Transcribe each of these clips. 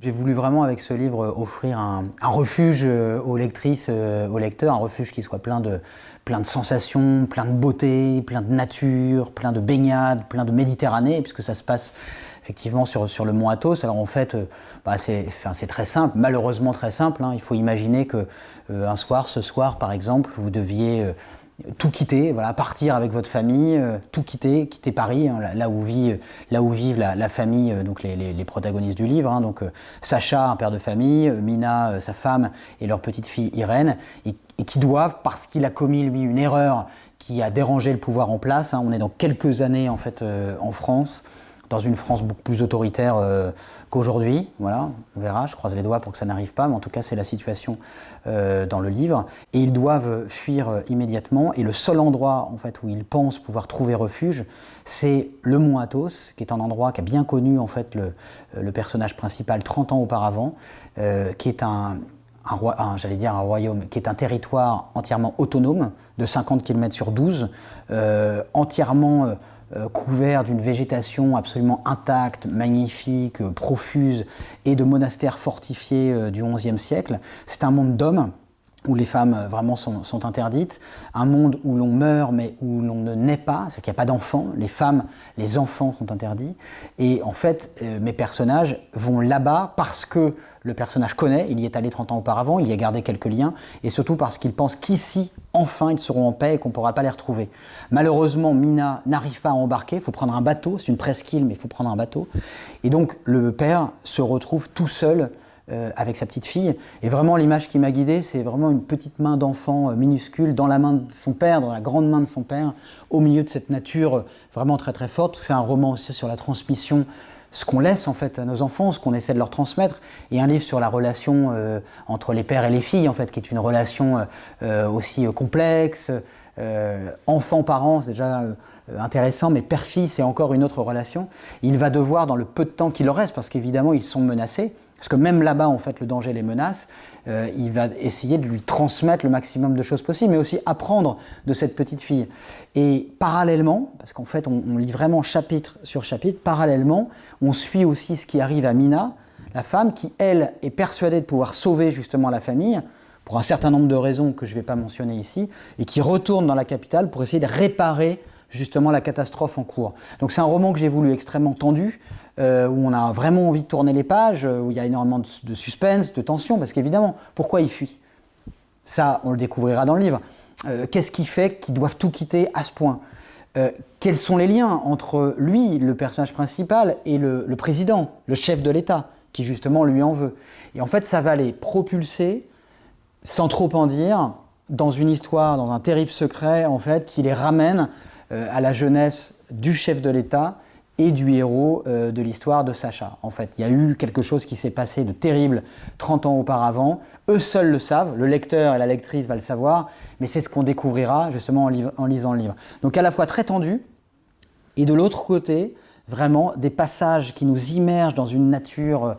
J'ai voulu vraiment avec ce livre offrir un, refuge euh, aux lectrices, euh, aux lecteurs, un refuge qui soit plein de, plein de sensations, plein de beauté, plein de nature, plein de baignades, plein de Méditerranée, puisque ça se passe effectivement sur, sur le mont Athos. Alors en fait, euh, bah, c'est très simple, malheureusement très simple. Hein. Il faut imaginer que un soir, ce soir par exemple, vous deviez tout quitter, voilà, partir avec votre famille, euh, tout quitter, quitter Paris, hein, là, où vit, là où vivent la, famille, euh, donc les, protagonistes du livre, hein, donc euh, Sacha, un père de famille, Mina, sa femme, et leur petite fille Irène, et, qui doivent, parce qu'il a commis lui une erreur qui a dérangé le pouvoir en place, hein, on est dans quelques années en fait en France, dans une France beaucoup plus autoritaire qu'aujourd'hui. Voilà, on verra, je croise les doigts pour que ça n'arrive pas, mais en tout cas c'est la situation euh, dans le livre. Et ils doivent fuir euh, immédiatement, et le seul endroit en fait, où ils pensent pouvoir trouver refuge, c'est le mont Athos, qui est un endroit qui a bien connu en fait, le, euh, personnage principal 30 ans auparavant, qui est un, j'allais dire un royaume, qui est un territoire entièrement autonome, de 50 km sur 12, entièrement euh, couvert d'une végétation absolument intacte, magnifique, euh, profuse, et de monastères fortifiés euh, du XIe siècle. C'est un monde d'hommes où les femmes vraiment sont, interdites, un monde où l'on meurt mais où l'on ne naît pas, c'est qu'il n'y a pas d'enfants, les femmes, les enfants sont interdits, et en fait mes personnages vont là-bas parce que le personnage connaît, il y est allé 30 ans auparavant, il y a gardé quelques liens, et surtout parce qu'il pense qu'ici, enfin, ils seront en paix et qu'on ne pourra pas les retrouver. Malheureusement, Mina n'arrive pas à embarquer, il faut prendre un bateau, c'est une presqu'île, mais il faut prendre un bateau. Et donc, le père se retrouve tout seul euh, avec sa petite fille. Et vraiment, l'image qui m'a guidé, c'est vraiment une petite main d'enfant euh, minuscule dans la main de son père, dans la grande main de son père, au milieu de cette nature euh, vraiment très très forte. C'est un roman aussi sur la transmission ce qu'on laisse en fait à nos enfants, ce qu'on essaie de leur transmettre, et un livre sur la relation entre les pères et les filles en fait, qui est une relation aussi complexe. Enfant-parent, c'est déjà intéressant, mais père-fille, c'est encore une autre relation. Il va devoir, dans le peu de temps qu'il leur reste, parce qu'évidemment ils sont menacés, parce que même là-bas, en fait, le danger les menace. Euh, il va essayer de lui transmettre le maximum de choses possibles, mais aussi apprendre de cette petite fille. Et parallèlement, parce qu'en fait, on, lit vraiment chapitre sur chapitre, parallèlement, on suit aussi ce qui arrive à Mina, la femme qui, elle, est persuadée de pouvoir sauver justement la famille, pour un certain nombre de raisons que je ne vais pas mentionner ici, et qui retourne dans la capitale pour essayer de réparer justement la catastrophe en cours. Donc c'est un roman que j'ai voulu extrêmement tendu, euh, où on a vraiment envie de tourner les pages, euh, où il y a énormément de, suspense, de tension, parce qu'évidemment, pourquoi il fuit? Ça, on le découvrira dans le livre. Euh, qu'est-ce qui fait qu'ils doivent tout quitter à ce point? Quels sont les liens entre lui, le personnage principal, et le, le président, le chef de l'État, qui justement lui en veut? Et en fait, ça va les propulser, sans trop en dire, dans une histoire, dans un terrible secret, en fait, qui les ramène à la jeunesse du chef de l'État, et du héros euh, de l'histoire de Sacha. En fait, il y a eu quelque chose qui s'est passé de terrible 30 ans auparavant. Eux seuls le savent, le lecteur et la lectrice va le savoir, mais c'est ce qu'on découvrira justement en, lisant le livre. Donc à la fois très tendu, et de l'autre côté, vraiment des passages qui nous immergent dans une nature euh,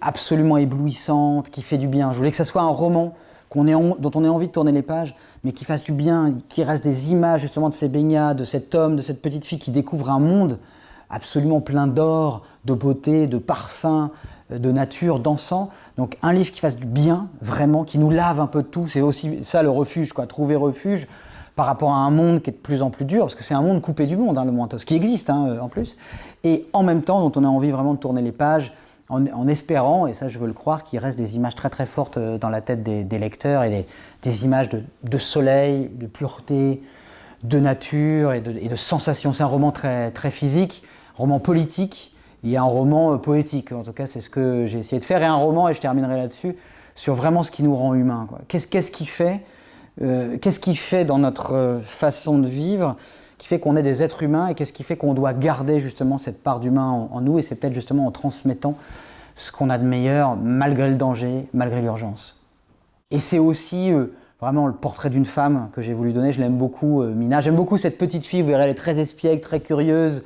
absolument éblouissante, qui fait du bien. Je voulais que ce soit un roman dont on ait envie de tourner les pages, mais qui fasse du bien, qui reste des images justement de ces baignades, de cet homme, de cette petite fille qui découvre un monde absolument plein d'or, de beauté, de parfum, euh, de nature, d'encens. Donc un livre qui fasse du bien, vraiment, qui nous lave un peu de tout. C'est aussi ça le refuge, quoi, trouver refuge par rapport à un monde qui est de plus en plus dur, parce que c'est un monde coupé du monde, hein, le Mointos, qui existe hein, euh, en plus, et en même temps dont on a envie vraiment de tourner les pages, en, espérant, et ça je veux le croire, qu'il reste des images très très fortes euh, dans la tête des, lecteurs, et des, images de, soleil, de pureté, de nature et de, et de sensations. C'est un roman très, très physique, roman politique, a un roman euh, poétique. En tout cas, c'est ce que j'ai essayé de faire. Et un roman, et je terminerai là-dessus, sur vraiment ce qui nous rend humains. Qu'est-ce qui fait euh, Qu'est-ce qui fait dans notre euh, façon de vivre qui fait qu'on est des êtres humains et qu'est-ce qui fait qu'on doit garder justement cette part d'humain en, nous et c'est peut-être justement en transmettant ce qu'on a de meilleur malgré le danger, malgré l'urgence. Et c'est aussi vraiment le portrait d'une femme que j'ai voulu donner, je l'aime beaucoup, Mina. J'aime beaucoup cette petite fille, vous verrez, elle est très espiègle, très curieuse,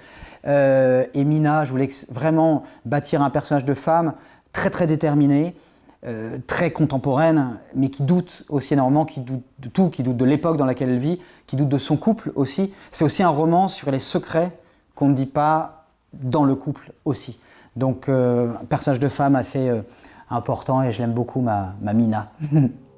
euh, et Mina, je voulais vraiment bâtir un personnage de femme très très déterminée, euh, très contemporaine, mais qui doute aussi énormément, qui doute de tout, qui doute de l'époque dans laquelle elle vit, qui doute de son couple aussi. C'est aussi un roman sur les secrets qu'on ne dit pas dans le couple aussi. Donc, un personnage de femme assez important et je l'aime beaucoup, ma Mina.